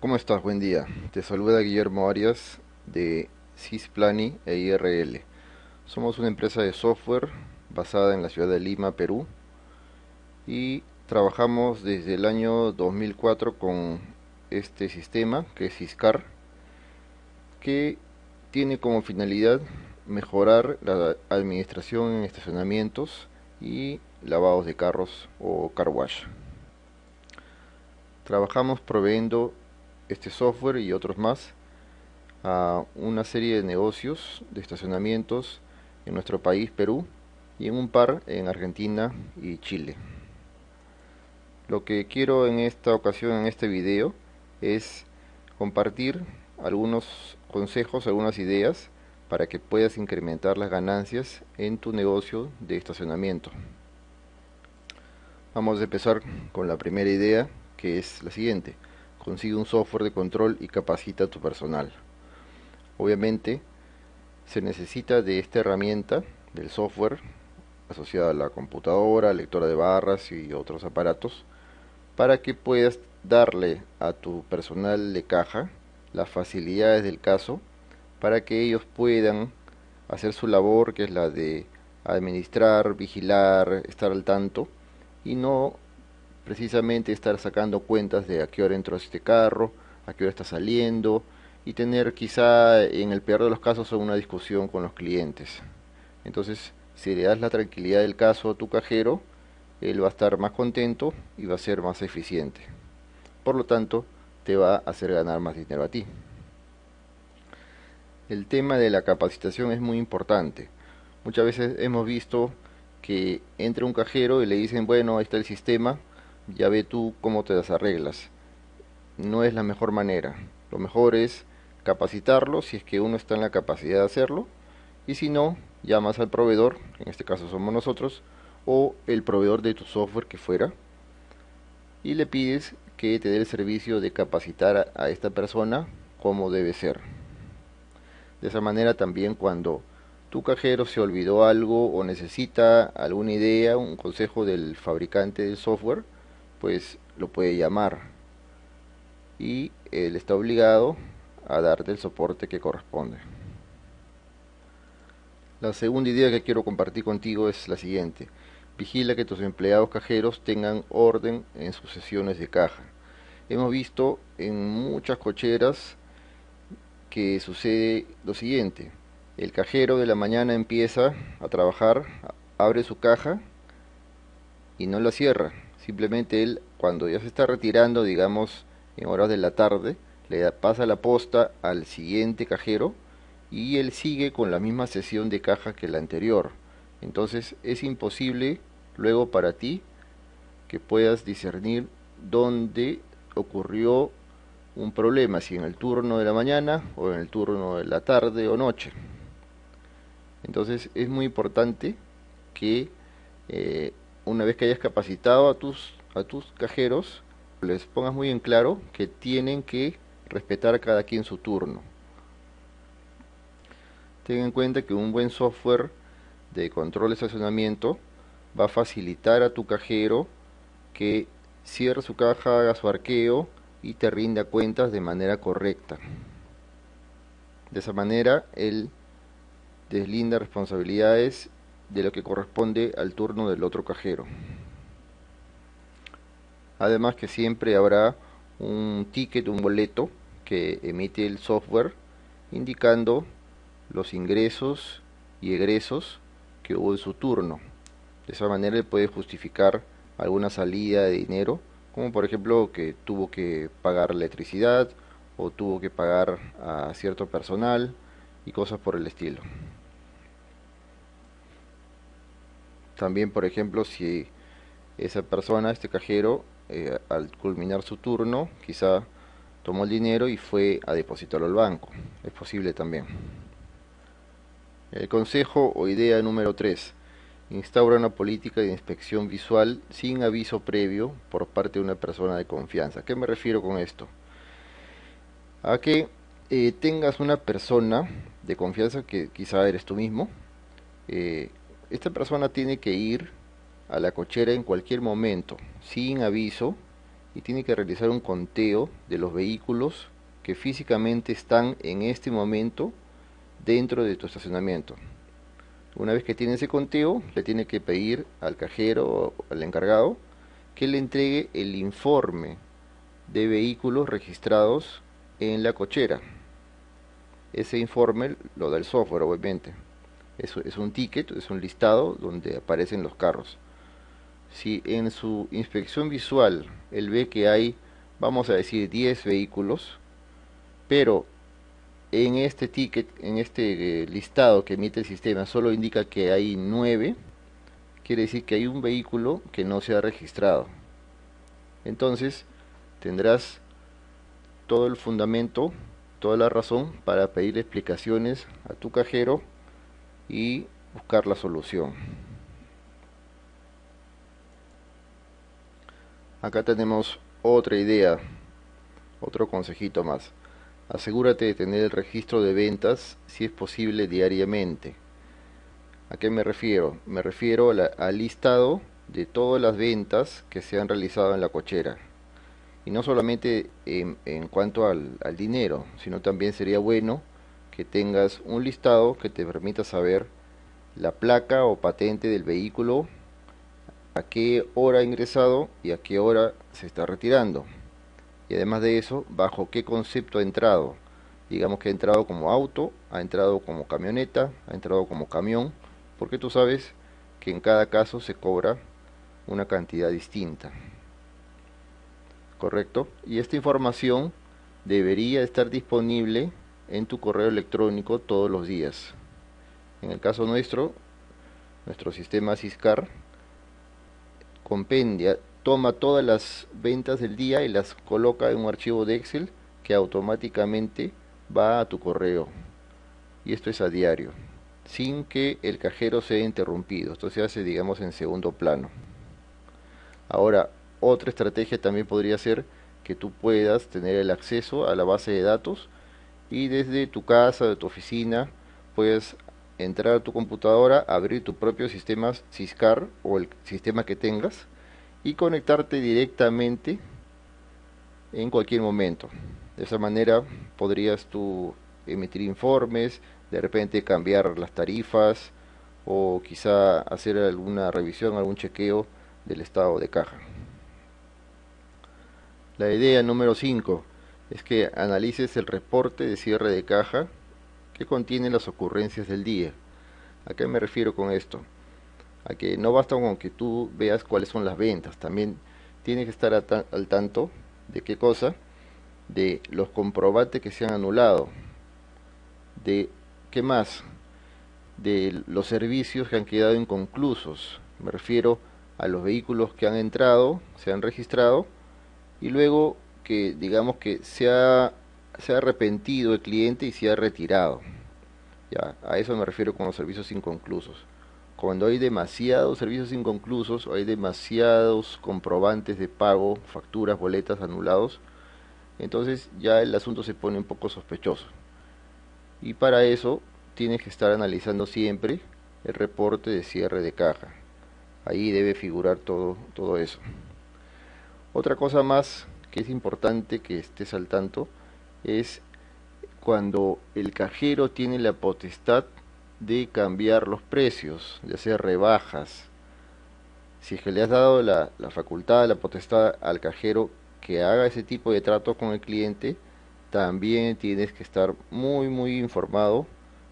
¿Cómo estás? Buen día. Te saluda Guillermo Arias de Cisplani e IRL. Somos una empresa de software basada en la ciudad de Lima, Perú, y trabajamos desde el año 2004 con este sistema que es Ciscar, que tiene como finalidad mejorar la administración en estacionamientos y lavados de carros o car wash. Trabajamos proveyendo este software y otros más a una serie de negocios de estacionamientos en nuestro país, Perú, y en un par en Argentina y Chile. Lo que quiero en esta ocasión, en este video, es compartir algunos consejos, algunas ideas para que puedas incrementar las ganancias en tu negocio de estacionamiento. Vamos a empezar con la primera idea, que es la siguiente consigue un software de control y capacita a tu personal. Obviamente se necesita de esta herramienta del software asociada a la computadora, lectora de barras y otros aparatos para que puedas darle a tu personal de caja las facilidades del caso para que ellos puedan hacer su labor que es la de administrar, vigilar, estar al tanto y no precisamente estar sacando cuentas de a qué hora entró este carro, a qué hora está saliendo y tener quizá en el peor de los casos una discusión con los clientes. Entonces, si le das la tranquilidad del caso a tu cajero, él va a estar más contento y va a ser más eficiente. Por lo tanto, te va a hacer ganar más dinero a ti. El tema de la capacitación es muy importante. Muchas veces hemos visto que entra un cajero y le dicen, bueno, ahí está el sistema, ya ve tú cómo te las arreglas. No es la mejor manera. Lo mejor es capacitarlo si es que uno está en la capacidad de hacerlo y si no, llamas al proveedor, en este caso somos nosotros, o el proveedor de tu software que fuera y le pides que te dé el servicio de capacitar a esta persona como debe ser. De esa manera también cuando tu cajero se olvidó algo o necesita alguna idea, un consejo del fabricante del software, pues lo puede llamar y él está obligado a darte el soporte que corresponde. La segunda idea que quiero compartir contigo es la siguiente. Vigila que tus empleados cajeros tengan orden en sus sesiones de caja. Hemos visto en muchas cocheras que sucede lo siguiente. El cajero de la mañana empieza a trabajar, abre su caja y no la cierra Simplemente él, cuando ya se está retirando, digamos, en horas de la tarde, le pasa la posta al siguiente cajero y él sigue con la misma sesión de caja que la anterior. Entonces es imposible luego para ti que puedas discernir dónde ocurrió un problema, si en el turno de la mañana o en el turno de la tarde o noche. Entonces es muy importante que eh, una vez que hayas capacitado a tus, a tus cajeros, les pongas muy en claro que tienen que respetar a cada quien su turno. Ten en cuenta que un buen software de control de estacionamiento va a facilitar a tu cajero que cierre su caja, haga su arqueo y te rinda cuentas de manera correcta. De esa manera, él deslinda responsabilidades de lo que corresponde al turno del otro cajero. Además que siempre habrá un ticket, un boleto que emite el software indicando los ingresos y egresos que hubo en su turno. De esa manera él puede justificar alguna salida de dinero, como por ejemplo que tuvo que pagar electricidad o tuvo que pagar a cierto personal y cosas por el estilo. También, por ejemplo, si esa persona, este cajero, eh, al culminar su turno, quizá tomó el dinero y fue a depositarlo al banco. Es posible también. El consejo o idea número 3. Instaura una política de inspección visual sin aviso previo por parte de una persona de confianza. ¿A qué me refiero con esto? A que eh, tengas una persona de confianza que quizá eres tú mismo, eh, esta persona tiene que ir a la cochera en cualquier momento, sin aviso, y tiene que realizar un conteo de los vehículos que físicamente están en este momento dentro de tu estacionamiento. Una vez que tiene ese conteo, le tiene que pedir al cajero o al encargado que le entregue el informe de vehículos registrados en la cochera. Ese informe lo da el software, obviamente. Es, un ticket, es un listado donde aparecen los carros. Si en su inspección visual él ve que hay, vamos a decir, 10 vehículos, pero en este ticket, en este eh, listado que emite el sistema, solo indica que hay 9, quiere decir que hay un vehículo que no se ha registrado. Entonces, tendrás todo el fundamento, toda la razón para pedir explicaciones a tu cajero y buscar la solución. Acá tenemos otra idea, otro consejito más. Asegúrate de tener el registro de ventas si es posible diariamente. ¿A qué me refiero? Me refiero al listado de todas las ventas que se han realizado en la cochera. Y no solamente en, cuanto al, dinero, sino también sería bueno que tengas un listado que te permita saber la placa o patente del vehículo, a qué hora ha ingresado y a qué hora se está retirando y además de eso, bajo qué concepto ha entrado. Digamos que ha entrado como auto, ha entrado como camioneta, ha entrado como camión, porque tú sabes que en cada caso se cobra una cantidad distinta. ¿Correcto? Y esta información debería estar disponible en tu correo electrónico todos los días. En el caso nuestro, nuestro sistema Ciscar compendia toma todas las ventas del día y las coloca en un archivo de Excel que automáticamente va a tu correo. Y esto es a diario, sin que el cajero sea interrumpido. Esto se hace, digamos, en segundo plano. Ahora, otra estrategia también podría ser que tú puedas tener el acceso a la base de datos y desde tu casa, de tu oficina, puedes entrar a tu computadora, abrir tu propio sistema Ciscar o el sistema que tengas y conectarte directamente en cualquier momento. De esa manera podrías tú emitir informes, de repente cambiar las tarifas o quizá hacer alguna revisión, algún chequeo del estado de caja. La idea número 5 es que analices el reporte de cierre de caja que contiene las ocurrencias del día. ¿A qué me refiero con esto? a que no basta con que tú veas cuáles son las ventas, también tienes que estar al tanto de qué cosa, de los comprobantes que se han anulado, de qué más, de los servicios que han quedado inconclusos, me refiero a los vehículos que han entrado, se han registrado y luego que digamos que se ha, se ha arrepentido el cliente y se ha retirado. Ya, a eso me refiero con los servicios inconclusos cuando hay demasiados servicios inconclusos o hay demasiados comprobantes de pago, facturas, boletas anulados, entonces ya el asunto se pone un poco sospechoso. Y para eso tienes que estar analizando siempre el reporte de cierre de caja. Ahí debe figurar todo, todo eso. Otra cosa más que es importante que estés al tanto es cuando el cajero tiene la potestad de cambiar los precios, de hacer rebajas. Si es que le has dado la, la facultad, la potestad al cajero que haga ese tipo de trato con el cliente, también tienes que estar muy muy informado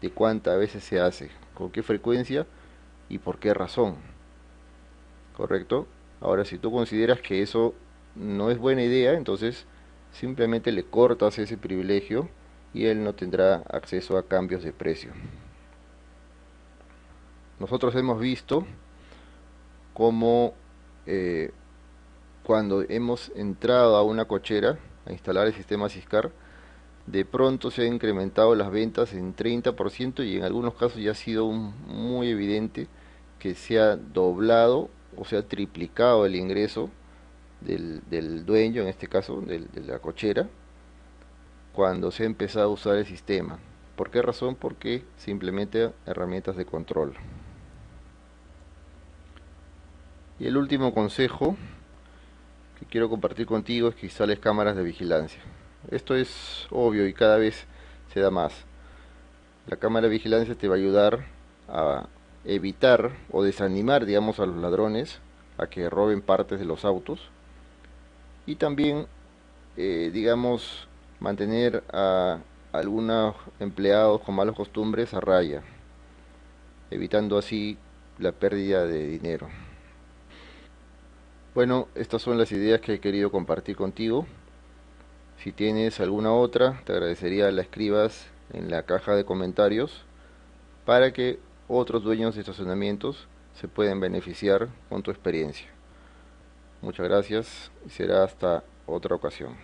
de cuántas veces se hace, con qué frecuencia y por qué razón. ¿Correcto? Ahora, si tú consideras que eso no es buena idea, entonces simplemente le cortas ese privilegio y él no tendrá acceso a cambios de precio. Nosotros hemos visto cómo eh, cuando hemos entrado a una cochera a instalar el sistema Ciscar, de pronto se han incrementado las ventas en 30% y en algunos casos ya ha sido muy evidente que se ha doblado o se ha triplicado el ingreso del, del dueño, en este caso de la cochera, cuando se ha empezado a usar el sistema. ¿Por qué razón? Porque simplemente herramientas de control. Y el último consejo que quiero compartir contigo es que instales cámaras de vigilancia. Esto es obvio y cada vez se da más. La cámara de vigilancia te va a ayudar a evitar o desanimar, digamos, a los ladrones a que roben partes de los autos y también, eh, digamos, mantener a algunos empleados con malas costumbres a raya, evitando así la pérdida de dinero. Bueno, estas son las ideas que he querido compartir contigo. Si tienes alguna otra, te agradecería la escribas en la caja de comentarios para que otros dueños de estacionamientos se puedan beneficiar con tu experiencia. Muchas gracias y será hasta otra ocasión.